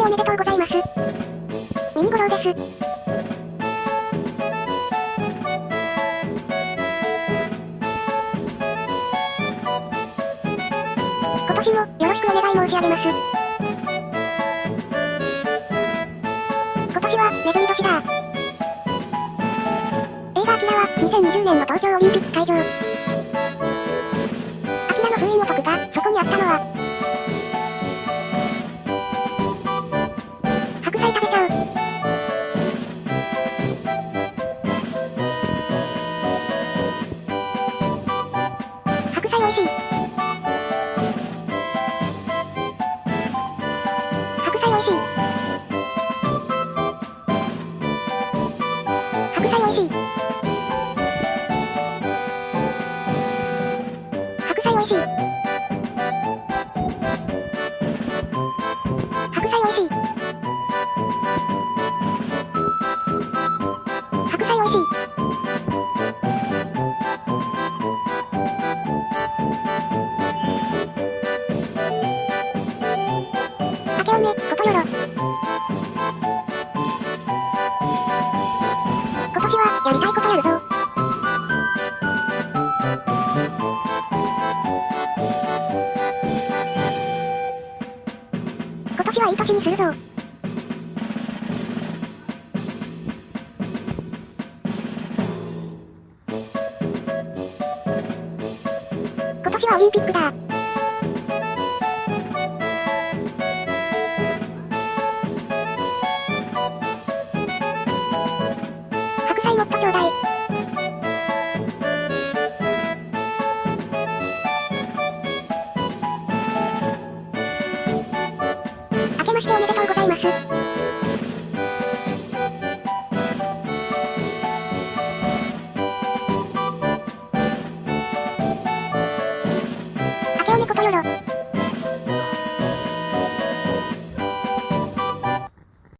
おめでとうございます。ミニゴロウです。今年もよろしくお願い申し上げます。今年はネズミ年だ。映画アキラは2020年の東京オリンピック会場。アキラの封印を解くか、そこにあったのはいい年にするぞ。今年はオリンピックだ。